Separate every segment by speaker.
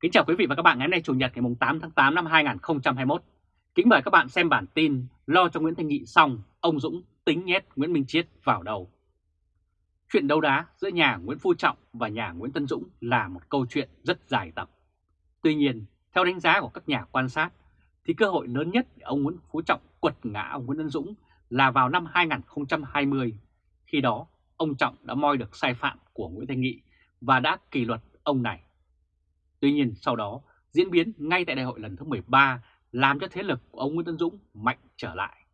Speaker 1: Kính chào quý vị và các bạn ngày hôm nay Chủ nhật ngày 8 tháng 8 năm 2021. Kính mời các bạn xem bản tin lo cho Nguyễn Thanh Nghị xong, ông Dũng tính nhét Nguyễn Minh Chiết vào đầu. Chuyện đấu đá giữa nhà Nguyễn Phú Trọng và nhà Nguyễn Tân Dũng là một câu chuyện rất dài tập. Tuy nhiên, theo đánh giá của các nhà quan sát, thì cơ hội lớn nhất để ông Nguyễn Phú Trọng quật ngã ông Nguyễn Tân Dũng là vào năm 2020. Khi đó, ông Trọng đã moi được sai phạm của Nguyễn Thanh Nghị và đã kỷ luật ông này. Tuy nhiên sau đó, diễn biến ngay tại đại hội lần thứ 13 làm cho thế lực của ông Nguyễn Tân Dũng mạnh trở lại.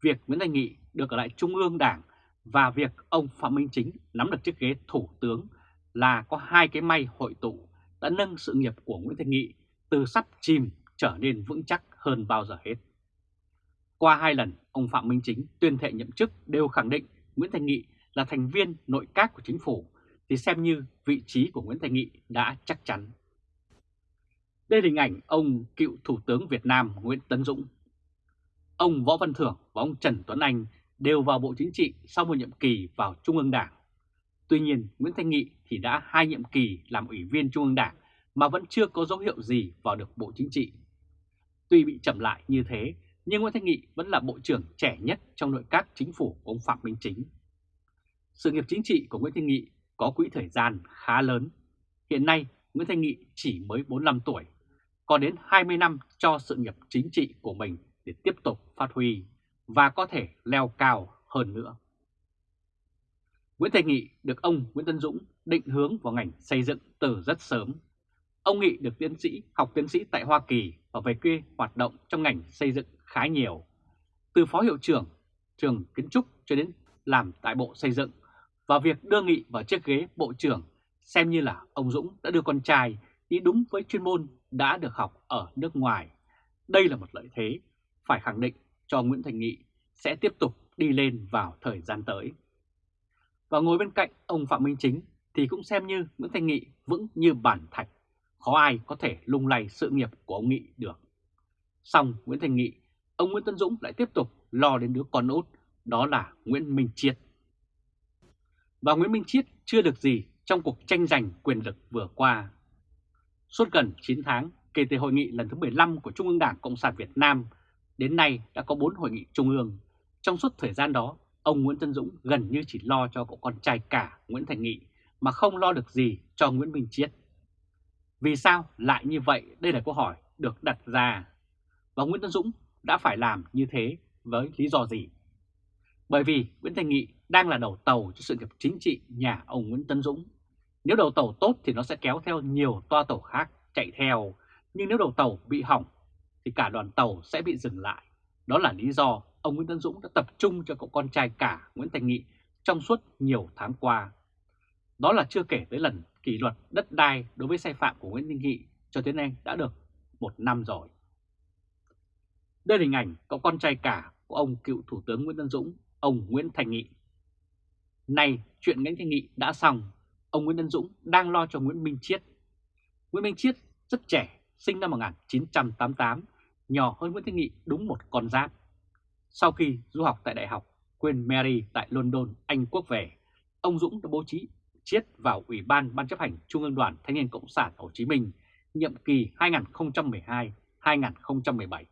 Speaker 1: Việc Nguyễn Thanh Nghị được ở lại Trung ương Đảng và việc ông Phạm Minh Chính nắm được chiếc ghế thủ tướng là có hai cái may hội tụ đã nâng sự nghiệp của Nguyễn Thanh Nghị từ sắp chìm trở nên vững chắc hơn bao giờ hết. Qua hai lần, ông Phạm Minh Chính tuyên thệ nhậm chức đều khẳng định Nguyễn Thanh Nghị là thành viên nội các của chính phủ thì xem như vị trí của Nguyễn Thanh Nghị đã chắc chắn. Đây là hình ảnh ông cựu Thủ tướng Việt Nam Nguyễn Tấn Dũng. Ông Võ Văn Thưởng và ông Trần Tuấn Anh đều vào Bộ Chính trị sau một nhiệm kỳ vào Trung ương Đảng. Tuy nhiên, Nguyễn Thanh Nghị thì đã hai nhiệm kỳ làm ủy viên Trung ương Đảng mà vẫn chưa có dấu hiệu gì vào được Bộ Chính trị. Tuy bị chậm lại như thế, nhưng Nguyễn Thanh Nghị vẫn là Bộ trưởng trẻ nhất trong nội các chính phủ của ông Phạm Minh Chính. Sự nghiệp chính trị của Nguyễn Thanh Nghị có quỹ thời gian khá lớn. Hiện nay, Nguyễn Thanh Nghị chỉ mới 45 tuổi, còn đến 20 năm cho sự nghiệp chính trị của mình để tiếp tục phát huy và có thể leo cao hơn nữa. Nguyễn Thanh Nghị được ông Nguyễn Tân Dũng định hướng vào ngành xây dựng từ rất sớm. Ông Nghị được tiến sĩ, học tiến sĩ tại Hoa Kỳ và về quê hoạt động trong ngành xây dựng khá nhiều. Từ phó hiệu trưởng, trường kiến trúc cho đến làm tại Bộ Xây dựng và việc đưa Nghị vào chiếc ghế Bộ trưởng xem như là ông Dũng đã đưa con trai đi đúng với chuyên môn đã được học ở nước ngoài. Đây là một lợi thế phải khẳng định cho Nguyễn Thành Nghị sẽ tiếp tục đi lên vào thời gian tới. Và ngồi bên cạnh ông Phạm Minh Chính thì cũng xem như Nguyễn Thành Nghị vững như bản thạch, khó ai có thể lung lay sự nghiệp của ông Nghị được. Xong Nguyễn Thành Nghị, ông Nguyễn Tân Dũng lại tiếp tục lo đến đứa con út, đó là Nguyễn Minh Triết và Nguyễn Minh Chiết chưa được gì trong cuộc tranh giành quyền lực vừa qua. Suốt gần 9 tháng kể từ hội nghị lần thứ 15 của Trung ương Đảng Cộng sản Việt Nam, đến nay đã có 4 hội nghị Trung ương. Trong suốt thời gian đó, ông Nguyễn Tân Dũng gần như chỉ lo cho cậu con trai cả Nguyễn Thành Nghị mà không lo được gì cho Nguyễn Minh Chiết. Vì sao lại như vậy? Đây là câu hỏi được đặt ra. Và Nguyễn Tân Dũng đã phải làm như thế với lý do gì? Bởi vì Nguyễn Thành Nghị đang là đầu tàu cho sự nghiệp chính trị nhà ông Nguyễn Tân Dũng. Nếu đầu tàu tốt thì nó sẽ kéo theo nhiều toa tàu khác chạy theo, nhưng nếu đầu tàu bị hỏng thì cả đoàn tàu sẽ bị dừng lại. Đó là lý do ông Nguyễn Tân Dũng đã tập trung cho cậu con trai cả Nguyễn Thành Nghị trong suốt nhiều tháng qua. Đó là chưa kể tới lần kỷ luật đất đai đối với sai phạm của Nguyễn Đình Nghị cho đến nay đã được một năm rồi. Đây là hình ảnh cậu con trai cả của ông cựu Thủ tướng Nguyễn Tân Dũng, ông Nguyễn Thành Nghị. Nay chuyện Nguyễn Thanh Nghị đã xong, ông Nguyễn Tân Dũng đang lo cho Nguyễn Minh Chiết. Nguyễn Minh Chiết rất trẻ, sinh năm 1988, nhỏ hơn Nguyễn Thanh Nghị đúng một con giáp. Sau khi du học tại Đại học Queen Mary tại London, Anh Quốc về, ông Dũng đã bố trí Chiết vào Ủy ban Ban chấp hành Trung ương Đoàn Thanh niên Cộng sản Hồ Chí Minh nhiệm kỳ 2012-2017.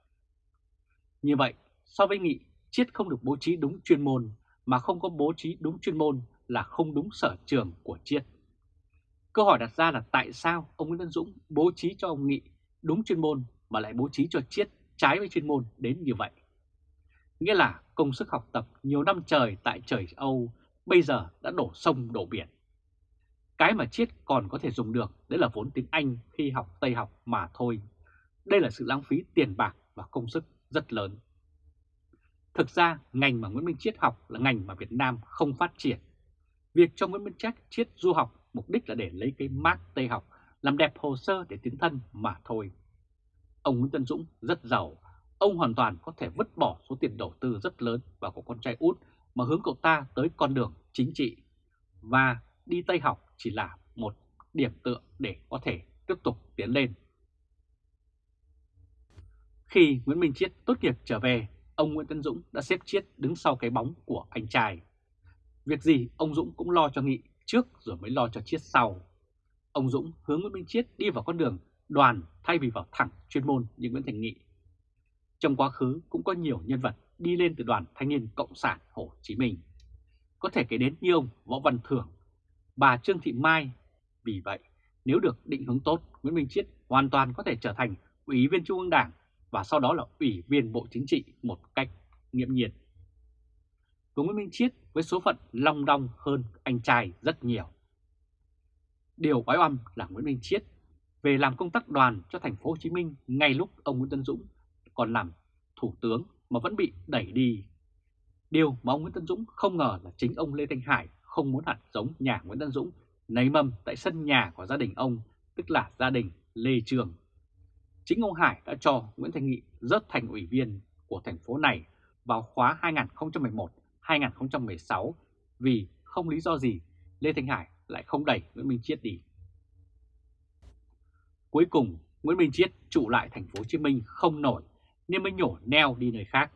Speaker 1: Như vậy, so với Nghị, Chiết không được bố trí đúng chuyên môn mà không có bố trí đúng chuyên môn là không đúng sở trường của Chiết. Câu hỏi đặt ra là tại sao ông Nguyễn Văn Dũng bố trí cho ông Nghị đúng chuyên môn mà lại bố trí cho Chiết trái với chuyên môn đến như vậy? Nghĩa là công sức học tập nhiều năm trời tại trời Âu bây giờ đã đổ sông, đổ biển. Cái mà Chiết còn có thể dùng được đấy là vốn tiếng Anh khi học, Tây học mà thôi. Đây là sự lãng phí tiền bạc và công sức rất lớn. Thực ra, ngành mà Nguyễn Minh Chiết học là ngành mà Việt Nam không phát triển. Việc cho Nguyễn Minh Chiết Chiết du học mục đích là để lấy cái mát Tây học, làm đẹp hồ sơ để tiến thân mà thôi. Ông Nguyễn Tân Dũng rất giàu, ông hoàn toàn có thể vứt bỏ số tiền đầu tư rất lớn vào của con trai út mà hướng cậu ta tới con đường chính trị. Và đi Tây học chỉ là một điểm tựa để có thể tiếp tục tiến lên. Khi Nguyễn Minh Chiết tốt nghiệp trở về ông Nguyễn Tân Dũng đã xếp chiết đứng sau cái bóng của anh trai. Việc gì ông Dũng cũng lo cho Nghị trước rồi mới lo cho chiết sau. ông Dũng hướng Nguyễn Minh Chiết đi vào con đường đoàn thay vì vào thẳng chuyên môn như Nguyễn Thành Nghị. Trong quá khứ cũng có nhiều nhân vật đi lên từ đoàn thanh niên Cộng sản Hồ Chí Minh. Có thể kể đến như ông Võ Văn Thưởng, bà Trương Thị Mai. Vì vậy, nếu được định hướng tốt, Nguyễn Minh Chiết hoàn toàn có thể trở thành Ủy viên Trung ương Đảng và sau đó là Ủy viên Bộ Chính trị một cách nghiệm nhiên. Của Nguyễn Minh Chiết với số phận long đong hơn anh trai rất nhiều. Điều quái oăm là Nguyễn Minh Chiết về làm công tác đoàn cho thành phố Hồ Chí Minh ngay lúc ông Nguyễn Tân Dũng còn làm thủ tướng mà vẫn bị đẩy đi. Điều mà ông Nguyễn Tân Dũng không ngờ là chính ông Lê Thanh Hải không muốn hạt giống nhà Nguyễn Tân Dũng nảy mầm tại sân nhà của gia đình ông, tức là gia đình Lê Trường. Chính ông Hải đã cho Nguyễn Thanh Nghị rớt thành ủy viên của thành phố này vào khóa 2011-2016 vì không lý do gì Lê Thanh Hải lại không đẩy Nguyễn Minh Chiết đi. Cuối cùng, Nguyễn Minh Chiết trụ lại thành phố Hồ Chí Minh không nổi nên mới nhổ neo đi nơi khác.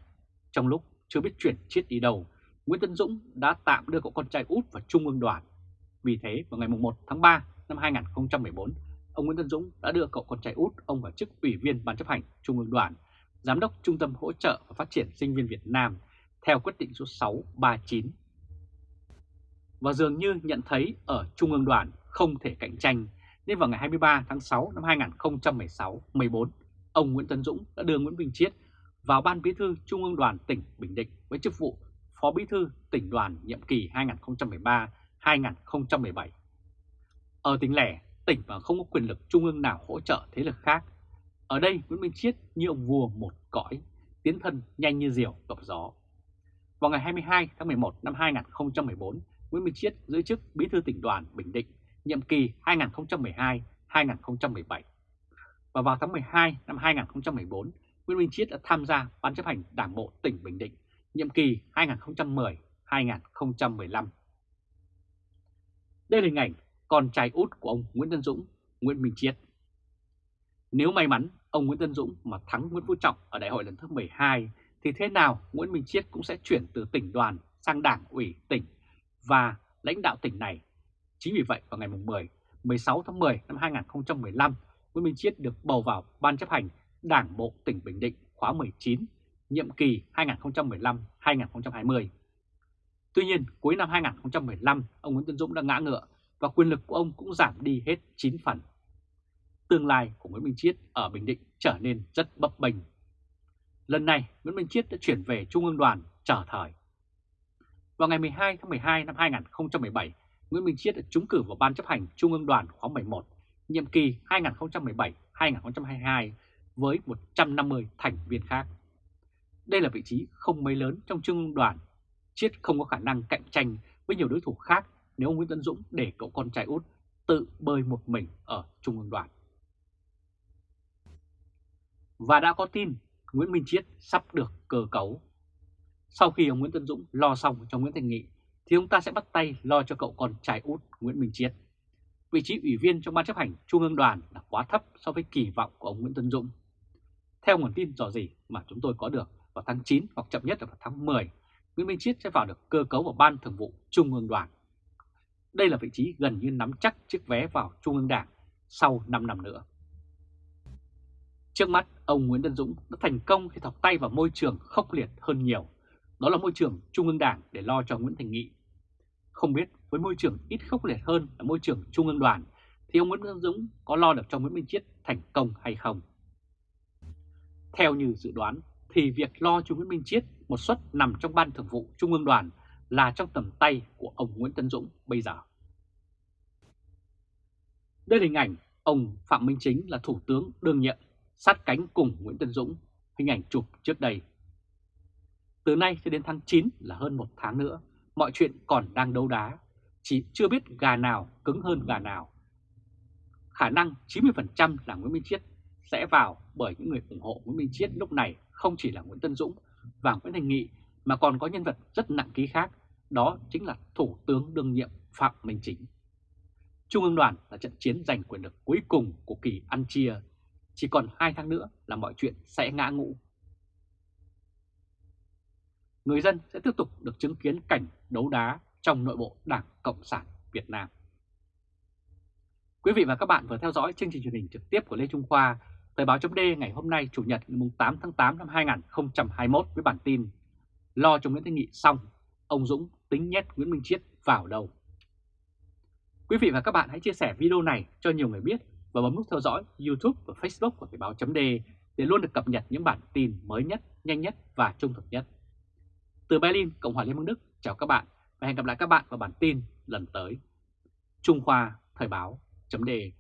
Speaker 1: Trong lúc chưa biết chuyển Chiết đi đâu, Nguyễn Tân Dũng đã tạm đưa cậu con trai út vào Trung ương đoàn. Vì thế, vào ngày 1 tháng 3 năm 2014, ông Nguyễn Tân Dũng đã đưa cậu con trai út ông vào chức ủy viên Ban chấp hành Trung ương đoàn, Giám đốc Trung tâm Hỗ trợ và Phát triển Sinh viên Việt Nam theo quyết định số 639. Và dường như nhận thấy ở Trung ương đoàn không thể cạnh tranh, nên vào ngày 23 tháng 6 năm 2016-14, ông Nguyễn Tân Dũng đã đưa Nguyễn Bình Chiết vào Ban Bí thư Trung ương đoàn tỉnh Bình Định với chức vụ Phó Bí thư tỉnh đoàn nhiệm kỳ 2013-2017. Ở tỉnh lẻ, tỉnh và không có quyền lực trung ương nào hỗ trợ thế lực khác. Ở đây Nguyễn Minh Chiết như ông vua một cõi, tiến thân nhanh như diều gặp gió. Vào ngày 22 tháng 11 năm 2014, Nguyễn Minh Chiết giữ chức Bí thư tỉnh đoàn Bình Định, nhiệm kỳ 2012-2017. Và vào tháng 12 năm 2014, Nguyễn Minh Chiết đã tham gia Ban chấp hành Đảng bộ tỉnh Bình Định, nhiệm kỳ 2010-2015. Đây là hình ảnh con trai út của ông Nguyễn Tân Dũng, Nguyễn Minh Chiết. Nếu may mắn ông Nguyễn Tân Dũng mà thắng Nguyễn Phú Trọng ở đại hội lần thứ 12 thì thế nào Nguyễn Minh Chiết cũng sẽ chuyển từ tỉnh đoàn sang đảng ủy tỉnh và lãnh đạo tỉnh này. Chính vì vậy vào ngày 10, 16 tháng 10 năm 2015, Nguyễn Minh Chiết được bầu vào Ban chấp hành Đảng Bộ tỉnh Bình Định khóa 19, nhiệm kỳ 2015-2020. Tuy nhiên, cuối năm 2015, ông Nguyễn Tân Dũng đã ngã ngựa và quyền lực của ông cũng giảm đi hết 9 phần. Tương lai của Nguyễn Minh Chiết ở Bình Định trở nên rất bấp bênh. Lần này, Nguyễn Minh Chiết đã chuyển về Trung ương đoàn trở thời. Vào ngày 12 tháng 12 năm 2017, Nguyễn Minh Chiết đã trúng cử vào Ban chấp hành Trung ương đoàn khóa 11, nhiệm kỳ 2017-2022 với 150 thành viên khác. Đây là vị trí không mấy lớn trong Trung ương đoàn. Chiết không có khả năng cạnh tranh với nhiều đối thủ khác nếu ông Nguyễn Tân Dũng để cậu con trai út tự bơi một mình ở Trung ương đoàn. Và đã có tin Nguyễn Minh Chiết sắp được cơ cấu. Sau khi ông Nguyễn Tân Dũng lo xong cho Nguyễn Thành Nghị thì ông ta sẽ bắt tay lo cho cậu con trai út Nguyễn Minh Chiết. Vị trí ủy viên trong ban chấp hành Trung ương đoàn là quá thấp so với kỳ vọng của ông Nguyễn Tân Dũng. Theo nguồn tin dò gì mà chúng tôi có được vào tháng 9 hoặc chậm nhất là vào tháng 10, Nguyễn Minh Chiết sẽ vào được cơ cấu vào ban thường vụ Trung ương đoàn. Đây là vị trí gần như nắm chắc chiếc vé vào Trung ương Đảng sau 5 năm nữa. Trước mắt, ông Nguyễn Tân Dũng đã thành công khi thọc tay vào môi trường khốc liệt hơn nhiều. Đó là môi trường Trung ương Đảng để lo cho Nguyễn Thành Nghị. Không biết với môi trường ít khốc liệt hơn là môi trường Trung ương đoàn thì ông Nguyễn Tân Dũng có lo được cho Nguyễn Minh Chiết thành công hay không? Theo như dự đoán thì việc lo cho Nguyễn Minh Chiết một suất nằm trong ban thường vụ Trung ương đoàn là trong tầm tay của ông Nguyễn Tân Dũng bây giờ. Đây là hình ảnh ông Phạm Minh Chính là Thủ tướng đương nhiệm sát cánh cùng Nguyễn Tân Dũng, hình ảnh chụp trước đây. Từ nay cho đến tháng 9 là hơn một tháng nữa, mọi chuyện còn đang đấu đá, chỉ chưa biết gà nào cứng hơn gà nào. Khả năng 90% là Nguyễn Minh Chiết sẽ vào bởi những người ủng hộ Nguyễn Minh Chiết lúc này không chỉ là Nguyễn Tân Dũng và Nguyễn Thành Nghị mà còn có nhân vật rất nặng ký khác, đó chính là Thủ tướng đương nhiệm Phạm Minh Chính. Trung ương đoàn là trận chiến giành quyền lực cuối cùng của kỳ ăn chia, chỉ còn 2 tháng nữa là mọi chuyện sẽ ngã ngũ. Người dân sẽ tiếp tục được chứng kiến cảnh đấu đá trong nội bộ Đảng Cộng sản Việt Nam. Quý vị và các bạn vừa theo dõi chương trình truyền hình trực tiếp của Lê Trung Khoa, Thời báo chấm ngày hôm nay Chủ nhật ngày 8 tháng 8 năm 2021 với bản tin Lo cho Nguyễn Thanh Nghị xong, ông Dũng tính nhét Nguyễn Minh Chiết vào đâu. Quý vị và các bạn hãy chia sẻ video này cho nhiều người biết và bấm nút theo dõi YouTube và Facebook của Thời báo chấm để luôn được cập nhật những bản tin mới nhất, nhanh nhất và trung thực nhất. Từ Berlin, Cộng hòa Liên bang Đức, chào các bạn và hẹn gặp lại các bạn vào bản tin lần tới. Trung Khoa Thời báo chấm đề